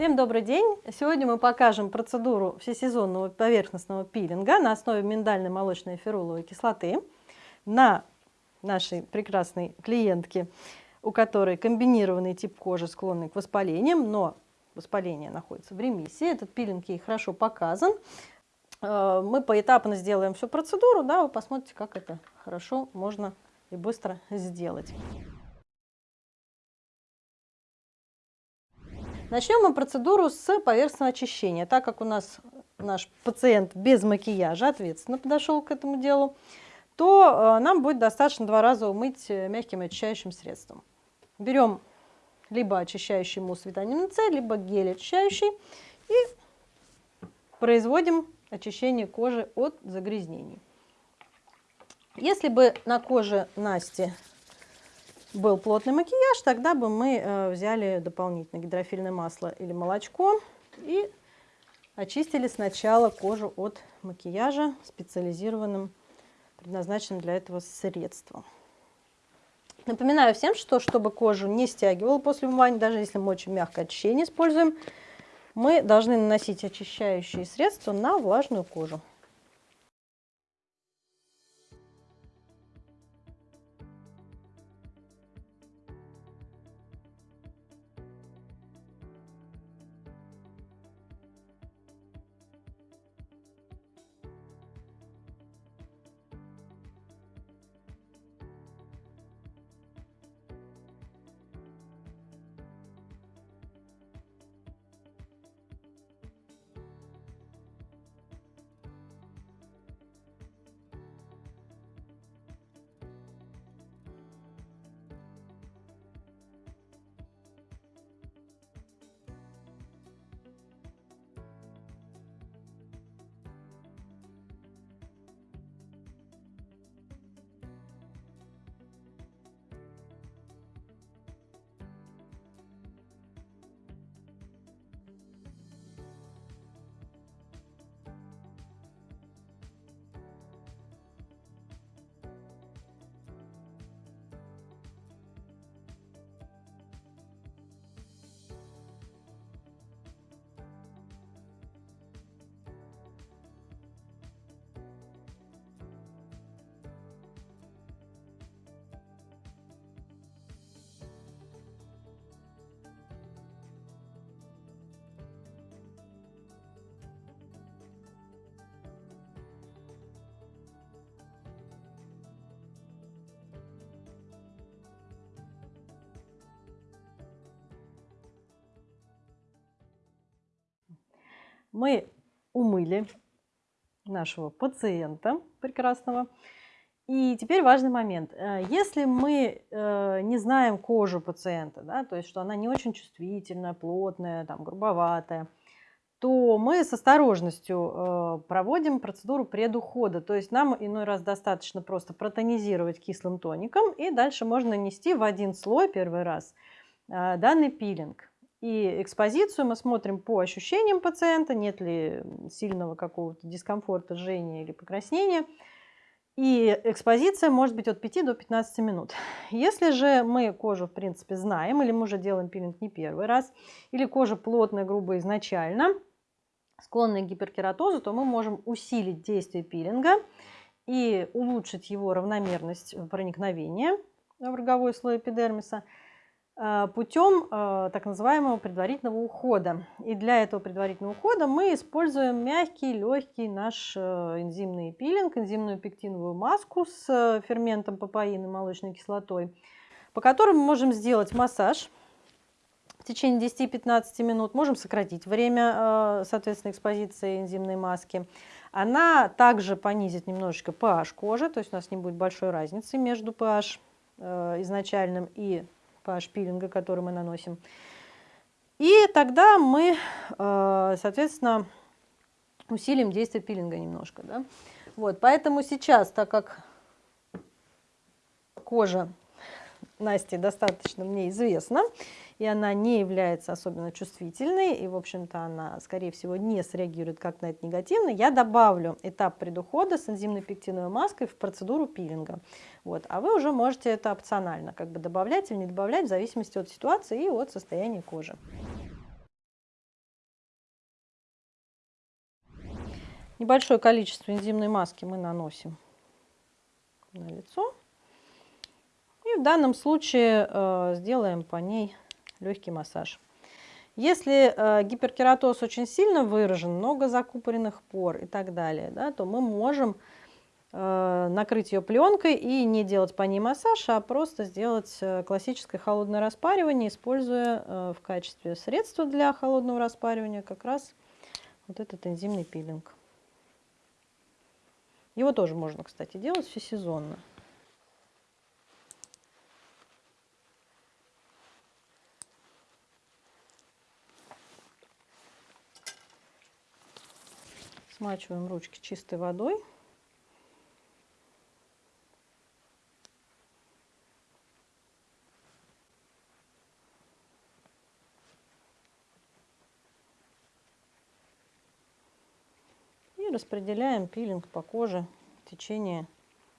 Всем добрый день! Сегодня мы покажем процедуру всесезонного поверхностного пилинга на основе миндальной молочной феруловой кислоты на нашей прекрасной клиентке, у которой комбинированный тип кожи, склонный к воспалениям, но воспаление находится в ремиссии. Этот пилинг ей хорошо показан. Э, мы поэтапно сделаем всю процедуру, да, вы посмотрите, как это хорошо можно и быстро сделать. Начнем мы процедуру с поверхностного очищения. Так как у нас наш пациент без макияжа ответственно подошел к этому делу, то э, нам будет достаточно два раза умыть э, мягким очищающим средством. Берем либо очищающий мусс витамина С, либо гель очищающий и производим очищение кожи от загрязнений. Если бы на коже Насти был плотный макияж, тогда бы мы э, взяли дополнительно гидрофильное масло или молочко и очистили сначала кожу от макияжа специализированным, предназначенным для этого средством. Напоминаю всем, что чтобы кожу не стягивала после умывания, даже если мы очень мягкое очищение используем, мы должны наносить очищающие средства на влажную кожу. Мы умыли нашего пациента прекрасного. И теперь важный момент. Э, если мы э, не знаем кожу пациента, да, то есть что она не очень чувствительная, плотная, там, грубоватая, то мы с осторожностью э, проводим процедуру предухода. То есть нам иной раз достаточно просто протонизировать кислым тоником, и дальше можно нанести в один слой первый раз данный пилинг. И экспозицию мы смотрим по ощущениям пациента, нет ли сильного какого-то дискомфорта, жжения или покраснения. И экспозиция может быть от 5 до 15 минут. Если же мы кожу, в принципе, знаем, или мы уже делаем пилинг не первый раз, или кожа плотная, грубая изначально, склонная к гиперкератозу, то мы можем усилить действие пилинга и улучшить его равномерность проникновения в роговой слой эпидермиса – путем э, так называемого предварительного ухода. И для этого предварительного ухода мы используем мягкий, легкий наш э, энзимный пилинг, энзимную пектиновую маску с ферментом папаин и молочной кислотой, по которым мы можем сделать массаж в течение 10-15 минут, можем сократить время, соответственно, экспозиции энзимной маски. Она также понизит немножечко pH кожи, то есть у нас не будет большой разницы между pH изначальным и pH пилинга, который мы наносим. И тогда мы, э, соответственно, усилим действие пилинга немножко. Да? Вот, поэтому сейчас, так как кожа Насти достаточно мне известна, и она не является особенно чувствительной, и, в общем-то, она, скорее всего, не среагирует как на это негативно, я добавлю этап предухода с энзимной пектиновой маской в процедуру пилинга. Вот. А вы уже можете это опционально как бы добавлять или не добавлять в зависимости от ситуации и от состояния кожи. Небольшое количество энзимной маски мы наносим на лицо. И в данном случае э, сделаем по ней легкий массаж. Если э, гиперкератоз очень сильно выражен, много закупоренных пор и так далее, да, то мы можем э, накрыть ее пленкой и не делать по ней массаж, а просто сделать э, классическое холодное распаривание, используя э, в качестве средства для холодного распаривания как раз вот этот энзимный пилинг. Его тоже можно, кстати, делать всесезонно. Смачиваем ручки чистой водой. И распределяем пилинг по коже в течение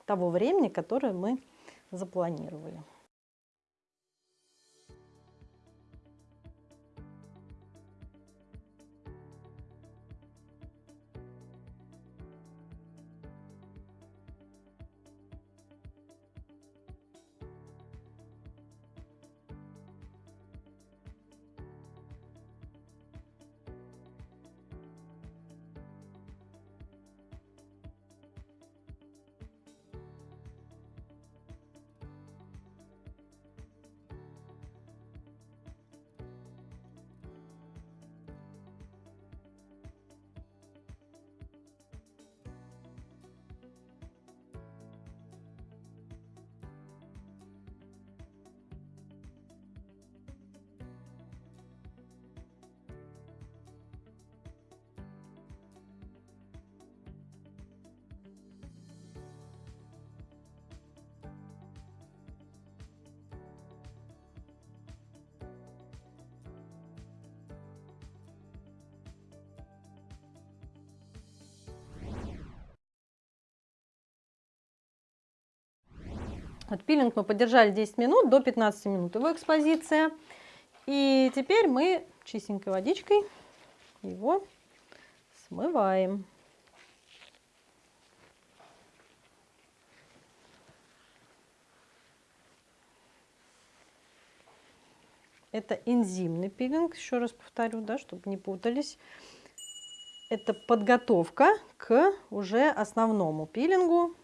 того времени, которое мы запланировали. Вот пилинг мы подержали 10 минут, до 15 минут его экспозиция. И теперь мы чистенькой водичкой его смываем. Это энзимный пилинг, еще раз повторю, да, чтобы не путались. Это подготовка к уже основному пилингу,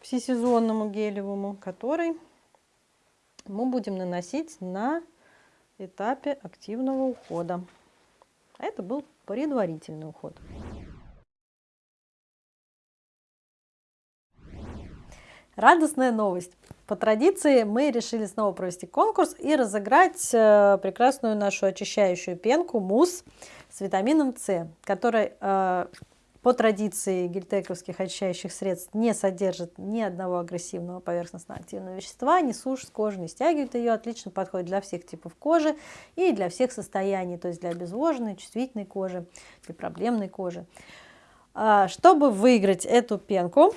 всесезонному гелевому, который мы будем наносить на этапе активного ухода. Это был предварительный уход. Радостная новость. По традиции мы решили снова провести конкурс и разыграть э, прекрасную нашу очищающую пенку мусс с витамином С, который э, по традиции гельтековских очищающих средств не содержит ни одного агрессивного поверхностно-активного вещества, не сушит кожу, не стягивает ее, отлично подходит для всех типов кожи и для всех состояний, то есть для обезвоженной, чувствительной кожи, для проблемной кожи. А, чтобы выиграть эту пенку,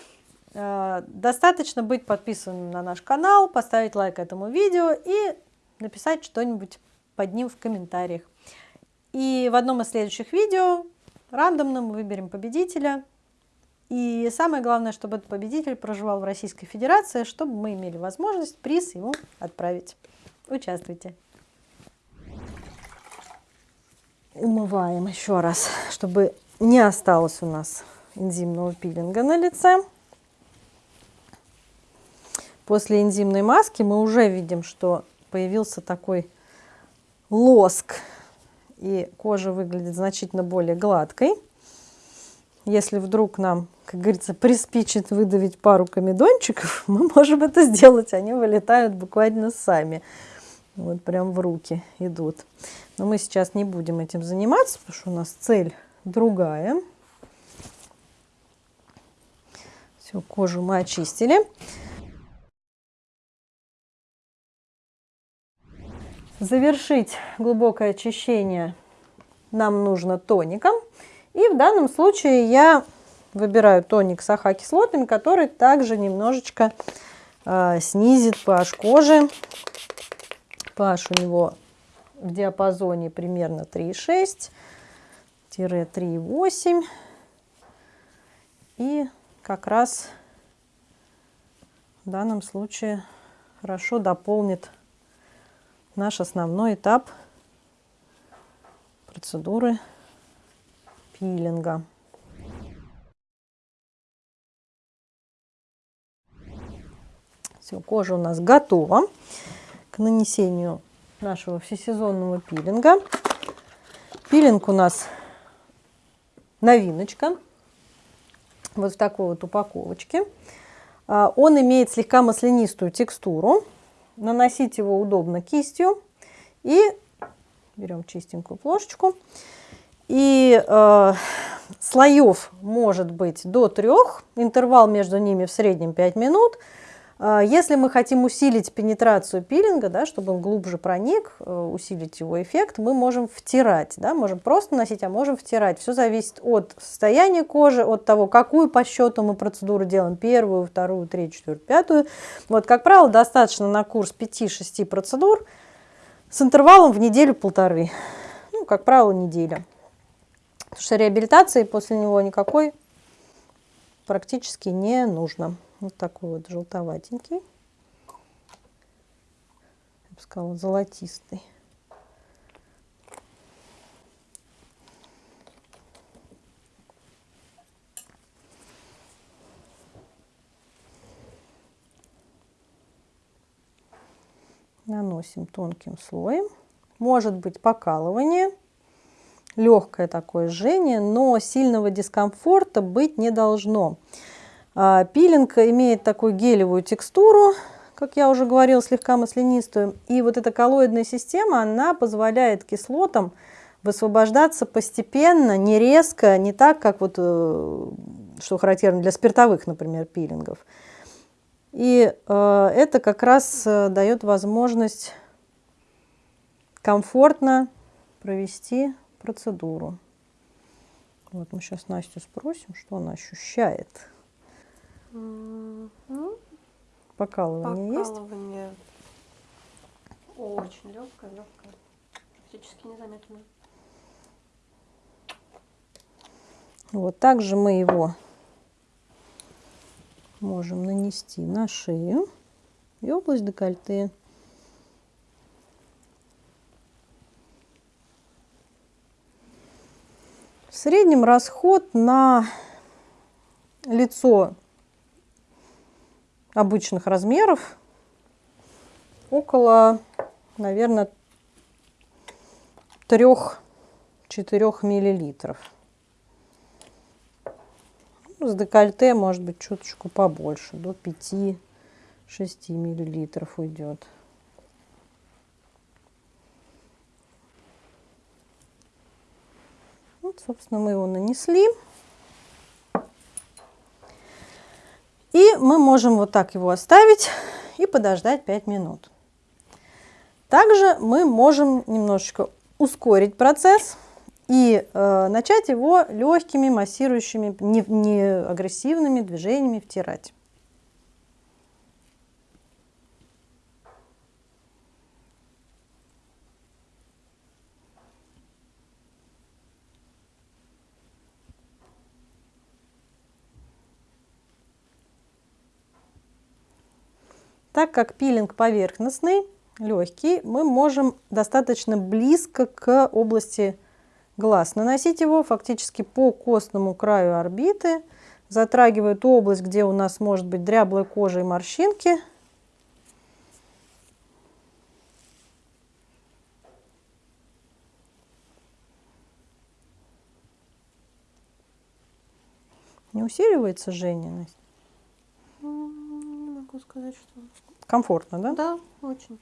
а, достаточно быть подписанным на наш канал, поставить лайк этому видео и написать что-нибудь под ним в комментариях. И в одном из следующих видео рандомно мы выберем победителя. И самое главное, чтобы этот победитель проживал в Российской Федерации, чтобы мы имели возможность приз ему отправить. Участвуйте. Умываем еще раз, чтобы не осталось у нас энзимного пилинга на лице. После энзимной маски мы уже видим, что появился такой лоск и кожа выглядит значительно более гладкой. Если вдруг нам, как говорится, приспичит выдавить пару комедончиков, мы можем это сделать, они вылетают буквально сами. Вот прям в руки идут. Но мы сейчас не будем этим заниматься, потому что у нас цель другая. Все, кожу мы очистили. Завершить глубокое очищение нам нужно тоником. И в данном случае я выбираю тоник с АХ-кислотами, который также немножечко э, снизит pH кожи. pH у него в диапазоне примерно 3,6-3,8. И как раз в данном случае хорошо дополнит наш основной этап процедуры пилинга. Все, кожа у нас готова к нанесению нашего всесезонного пилинга. Пилинг у нас новиночка, вот в такой вот упаковочке. А, он имеет слегка маслянистую текстуру. Наносить его удобно кистью. И берем чистенькую плошечку. И э, слоев может быть до трех, интервал между ними в среднем 5 минут. А, если мы хотим усилить пенетрацию пилинга, да, чтобы он глубже проник, э, усилить его эффект, мы можем втирать. Да, можем просто носить, а можем втирать. Все зависит от состояния кожи, от того, какую по счету мы процедуру делаем, первую, вторую, третью, четвертую, пятую. Вот, как правило, достаточно на курс 5-6 процедур с интервалом в неделю-полторы. Ну, как правило, неделя. Потому что реабилитации после него никакой практически не нужно. Вот такой вот желтоватенький. Я бы сказала, золотистый. Наносим тонким слоем. Может быть покалывание, легкое такое жжение, но сильного дискомфорта быть не должно. А, пилинг имеет такую гелевую текстуру, как я уже говорила, слегка маслянистую. И вот эта коллоидная система, она позволяет кислотам высвобождаться постепенно, не резко, не так, как вот, э, что характерно для спиртовых, например, пилингов. И э, это как раз э, дает возможность комфортно провести процедуру. Вот мы сейчас Настю спросим, что она ощущает. Ну, покалывание, покалывание есть? Очень легкое, легкое. Практически незаметно. Вот также мы его можем нанести на шею и область декольте. В среднем расход на лицо обычных размеров около, наверное, 3-4 миллилитров. Ну, с декольте может быть чуточку побольше, до 5-6 миллилитров уйдет. Вот, собственно, мы его нанесли. И мы можем вот так его оставить и подождать 5 минут. Также мы можем немножечко ускорить процесс и э, начать его легкими массирующими, не, не агрессивными движениями втирать. Так как пилинг поверхностный, легкий, мы можем достаточно близко к области глаз наносить его фактически по костному краю орбиты, затрагивая ту область, где у нас может быть дряблая кожа и морщинки. Не усиливается? Не могу сказать, что Комфортно, да? Да, очень.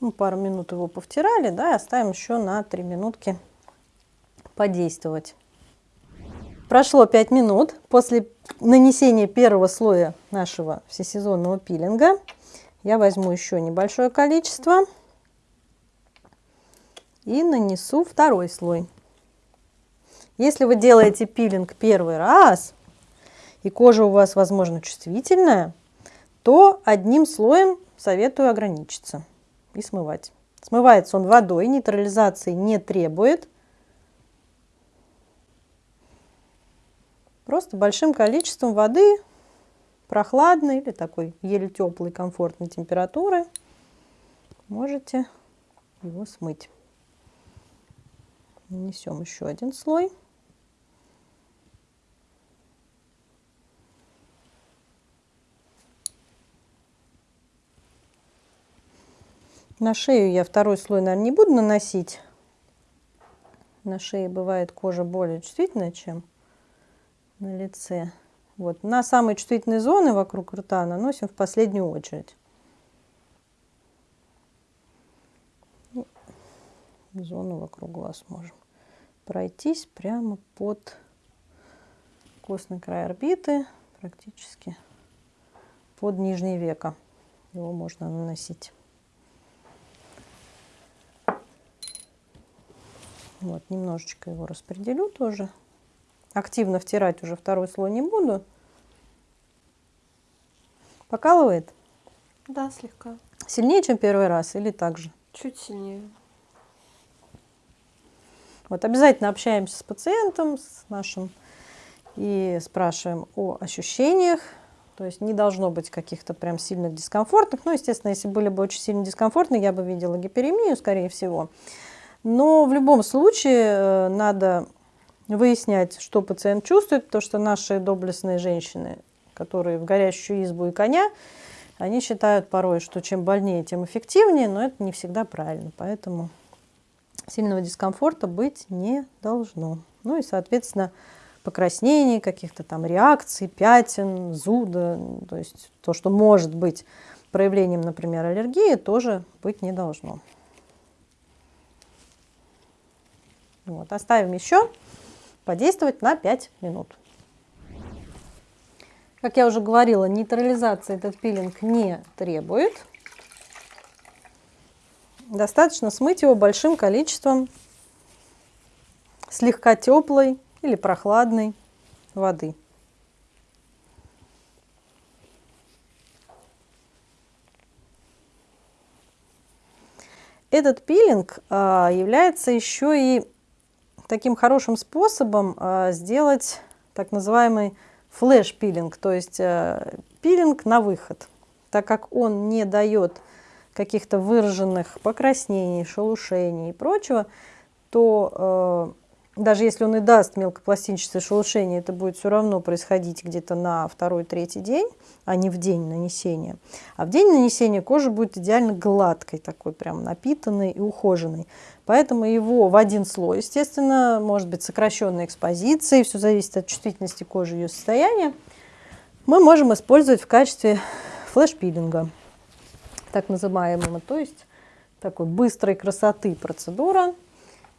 Ну, пару минут его повтирали, да, и оставим еще на 3 минутки подействовать. Прошло 5 минут после нанесения первого слоя нашего всесезонного пилинга. Я возьму еще небольшое количество и нанесу второй слой. Если вы делаете пилинг первый раз, и кожа у вас, возможно, чувствительная, то одним слоем советую ограничиться и смывать. Смывается он водой, нейтрализации не требует. Просто большим количеством воды, прохладной или такой еле теплой, комфортной температуры, можете его смыть. Нанесем еще один слой. На шею я второй слой, наверное, не буду наносить. На шее бывает кожа более чувствительная, чем на лице. Вот. На самые чувствительные зоны вокруг рта наносим в последнюю очередь. Зону вокруг глаз можем пройтись прямо под костный край орбиты, практически под нижнее веко. Его можно наносить. Вот, немножечко его распределю тоже. Активно втирать уже второй слой не буду. Покалывает? Да, слегка. Сильнее, чем первый раз или так же? Чуть сильнее. Вот обязательно общаемся с пациентом, с нашим, и спрашиваем о ощущениях. То есть не должно быть каких-то прям сильных дискомфортных. Ну, естественно, если были бы очень сильно дискомфортные, я бы видела гиперемию, скорее всего. Но в любом случае э, надо выяснять, что пациент чувствует, потому что наши доблестные женщины, которые в горящую избу и коня, они считают порой, что чем больнее, тем эффективнее, но это не всегда правильно. Поэтому сильного дискомфорта быть не должно. Ну и, соответственно, покраснений, каких-то там реакций, пятен, зуда, то есть то, что может быть проявлением, например, аллергии, тоже быть не должно. Вот, оставим еще подействовать на 5 минут. Как я уже говорила, нейтрализация этот пилинг не требует. Достаточно смыть его большим количеством слегка теплой или прохладной воды. Этот пилинг а, является еще и таким хорошим способом а, сделать так называемый флеш-пилинг, то есть а, пилинг на выход, так как он не дает каких-то выраженных покраснений, шелушений и прочего, то э, даже если он и даст мелкопластинчатое шелушение, это будет все равно происходить где-то на второй-третий день, а не в день нанесения. А в день нанесения кожа будет идеально гладкой, такой прям напитанной и ухоженной. Поэтому его в один слой, естественно, может быть сокращенной экспозицией, все зависит от чувствительности кожи и ее состояния, мы можем использовать в качестве флеш-пилинга так называемого, то есть такой быстрой красоты процедура,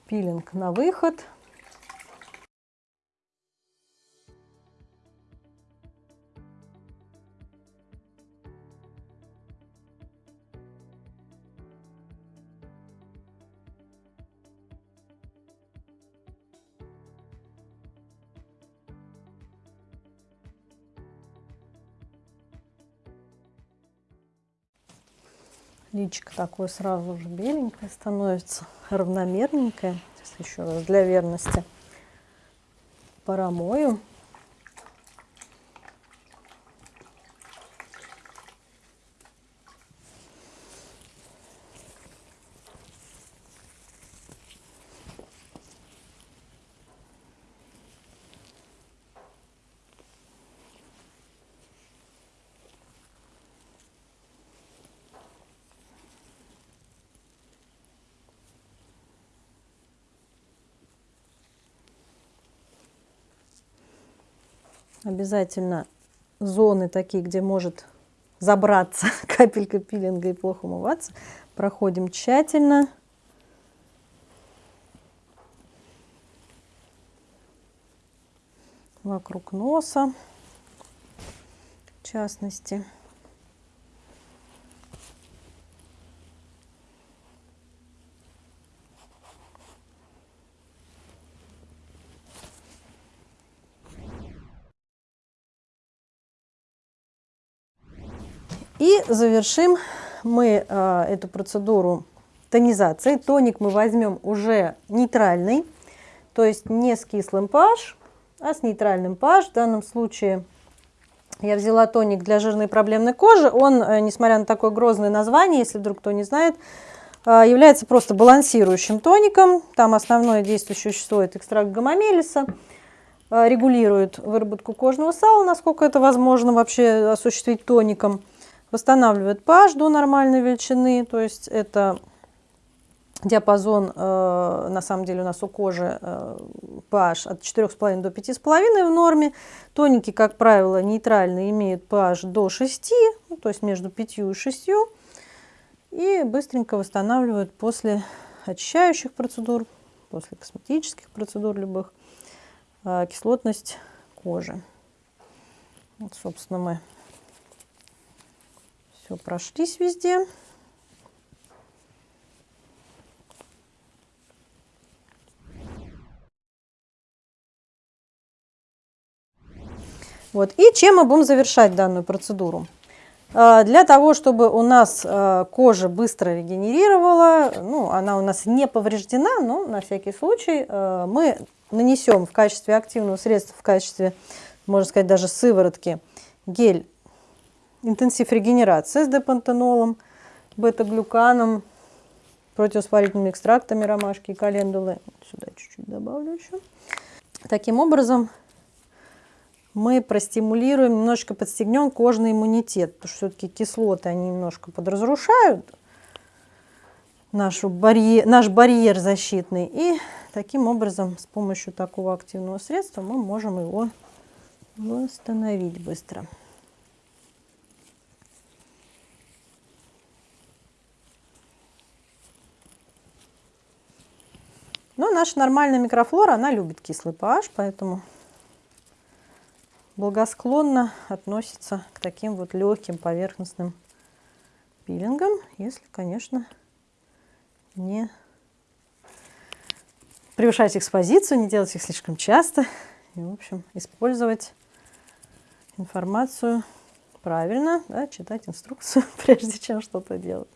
пилинг на выход – Личико такое сразу же беленькое становится, равномерненькое. Сейчас еще раз для верности промою. Обязательно зоны такие, где может забраться капелькой пилинга и плохо умываться. Проходим тщательно. Вокруг носа, в частности. И завершим мы э, эту процедуру тонизации. Тоник мы возьмем уже нейтральный, то есть не с кислым pH, а с нейтральным pH. В данном случае я взяла тоник для жирной проблемной кожи. Он, э, несмотря на такое грозное название, если вдруг кто не знает, э, является просто балансирующим тоником. Там основное действующее вещество – это экстракт гамамелиса. Э, регулирует выработку кожного сала, насколько это возможно вообще осуществить тоником – восстанавливает pH до нормальной величины, то есть это диапазон, э, на самом деле у нас у кожи э, pH от 4,5 до 5,5 в норме. Тоники, как правило, нейтральные, имеют pH до 6, ну, то есть между 5 и 6. И быстренько восстанавливают после очищающих процедур, после косметических процедур любых, э, кислотность кожи. Вот, собственно, мы все, прошлись везде. Вот. И чем мы будем завершать данную процедуру? А, для того, чтобы у нас а, кожа быстро регенерировала, ну, она у нас не повреждена, но на всякий случай а, мы нанесем в качестве активного средства, в качестве, можно сказать, даже сыворотки, гель интенсив регенерации с депантенолом, бета-глюканом, противовоспалительными экстрактами ромашки и календулы. Сюда чуть-чуть добавлю еще. Таким образом, мы простимулируем, немножечко подстегнем кожный иммунитет, потому что все-таки кислоты, они немножко подразрушают нашу барьер, наш барьер защитный. И таким образом, с помощью такого активного средства мы можем его восстановить быстро. Но наша нормальная микрофлора, она любит кислый pH, поэтому благосклонно относится к таким вот легким поверхностным пилингам, если, конечно, не превышать экспозицию, не делать их слишком часто. И, в общем, использовать информацию правильно, да, читать инструкцию, прежде чем что-то делать.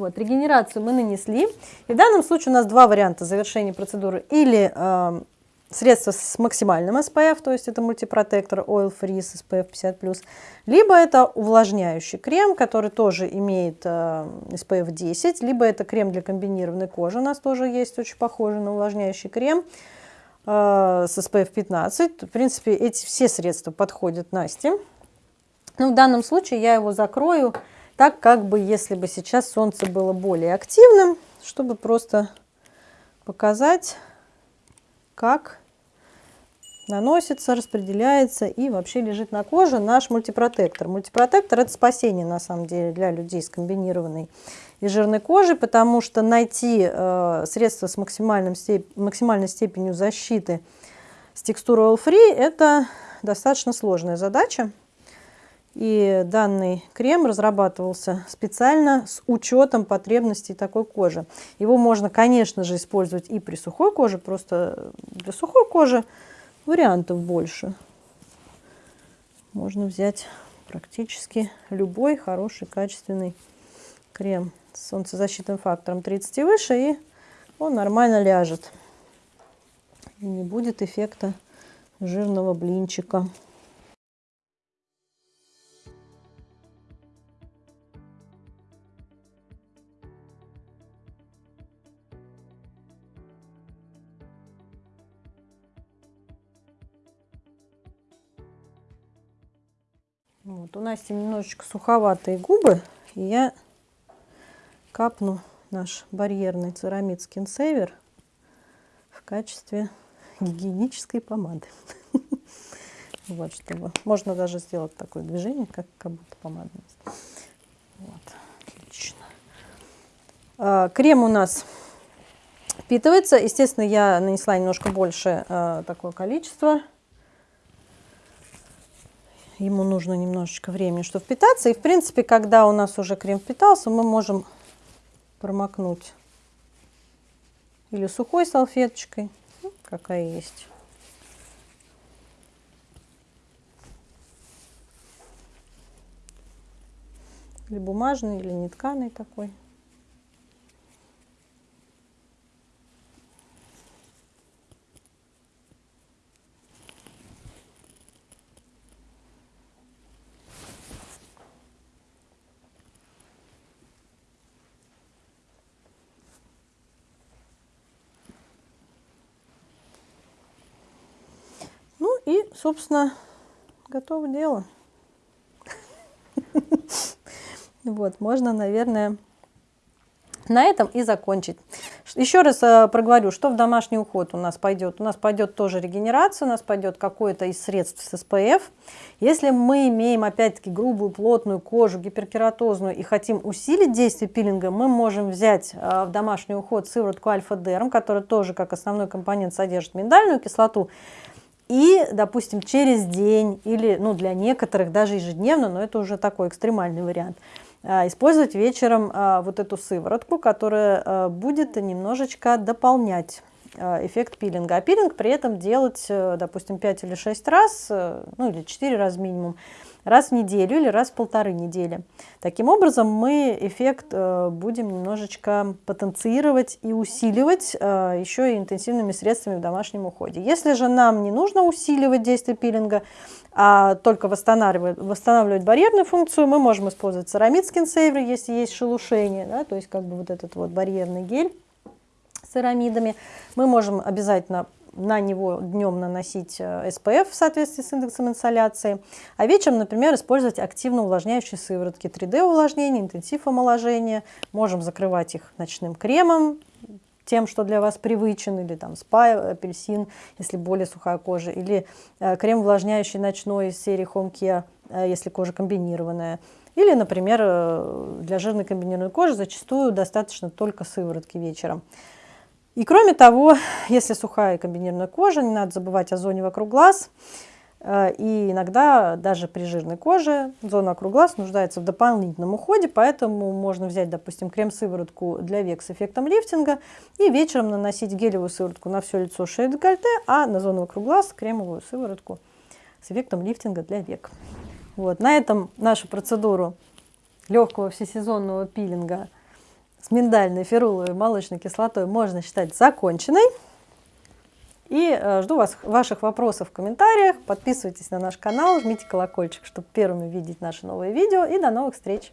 Вот, регенерацию мы нанесли. И в данном случае у нас два варианта завершения процедуры. Или э, средство с максимальным SPF, то есть это мультипротектор Oil Free с SPF 50+, либо это увлажняющий крем, который тоже имеет э, SPF 10, либо это крем для комбинированной кожи, у нас тоже есть очень похожий на увлажняющий крем э, с SPF 15. В принципе, эти все средства подходят Насте. Но в данном случае я его закрою так как бы если бы сейчас солнце было более активным, чтобы просто показать, как наносится, распределяется и вообще лежит на коже наш мультипротектор. Мультипротектор это спасение на самом деле для людей с комбинированной и жирной кожей, потому что найти э, средство с максимальным степ максимальной степенью защиты с текстурой All Free это достаточно сложная задача. И данный крем разрабатывался специально с учетом потребностей такой кожи. Его можно, конечно же, использовать и при сухой коже, просто для сухой кожи вариантов больше. Можно взять практически любой хороший, качественный крем с солнцезащитным фактором 30 и выше, и он нормально ляжет. И не будет эффекта жирного блинчика. Вот, у Насти немножечко суховатые губы, и я капну наш барьерный церамид Skin Saver в качестве гигиенической помады. Вот, чтобы можно даже сделать такое движение, как, как будто помадность. Вот, отлично. А, крем у нас впитывается. Естественно, я нанесла немножко больше а, такое количество. Ему нужно немножечко времени, чтобы впитаться. И, в принципе, когда у нас уже крем впитался, мы можем промокнуть или сухой салфеточкой, ну, какая есть. Или бумажный, или нетканый такой. Ну и, собственно, готово дело. Вот, можно, наверное, на этом и закончить. Еще раз э, проговорю, что в домашний уход у нас пойдет. У нас пойдет тоже регенерация, у нас пойдет какое-то из средств с СПФ. Если мы имеем, опять-таки, грубую, плотную кожу, гиперкератозную и хотим усилить действие пилинга, мы можем взять э, в домашний уход сыворотку альфа-дерм, которая тоже как основной компонент содержит миндальную кислоту. И, допустим, через день или, ну, для некоторых даже ежедневно, но это уже такой экстремальный вариант – а, использовать вечером а, вот эту сыворотку, которая а, будет немножечко дополнять эффект пилинга. А пилинг при этом делать, э, допустим, 5 или 6 раз, э, ну или 4 раза минимум, раз в неделю или раз в полторы недели. Таким образом мы эффект э, будем немножечко потенцировать и усиливать еще и интенсивными средствами в домашнем уходе. Если же нам не нужно усиливать действие пилинга, а только восстанавливать, восстанавливать барьерную функцию, мы можем использовать церамид скинсейвер, если есть шелушение, да, то есть как бы вот этот вот барьерный гель с церамидами. Мы можем обязательно на него днем наносить SPF э, в соответствии с индексом инсоляции, а вечером, например, использовать активно увлажняющие сыворотки 3D увлажнения, интенсив омоложения. Можем закрывать их ночным кремом, тем, что для вас привычен, или там спа, апельсин, если более сухая кожа, или э, крем увлажняющий ночной из серии Home Care, э, если кожа комбинированная. Или, например, э, для жирной комбинированной кожи зачастую достаточно только сыворотки вечером. И кроме того, если сухая комбинированная кожа, не надо забывать о зоне вокруг глаз. Э, и иногда даже при жирной коже зона вокруг глаз нуждается в дополнительном уходе, поэтому можно взять, допустим, крем-сыворотку для век с эффектом лифтинга и вечером наносить гелевую сыворотку на все лицо, шею, декольте, а на зону вокруг глаз кремовую сыворотку с эффектом лифтинга для век. Вот. На этом нашу процедуру легкого всесезонного пилинга с миндальной, феруловой, молочной кислотой можно считать законченной. И э, жду вас, ваших вопросов в комментариях. Подписывайтесь на наш канал, жмите колокольчик, чтобы первыми видеть наши новые видео. И до новых встреч!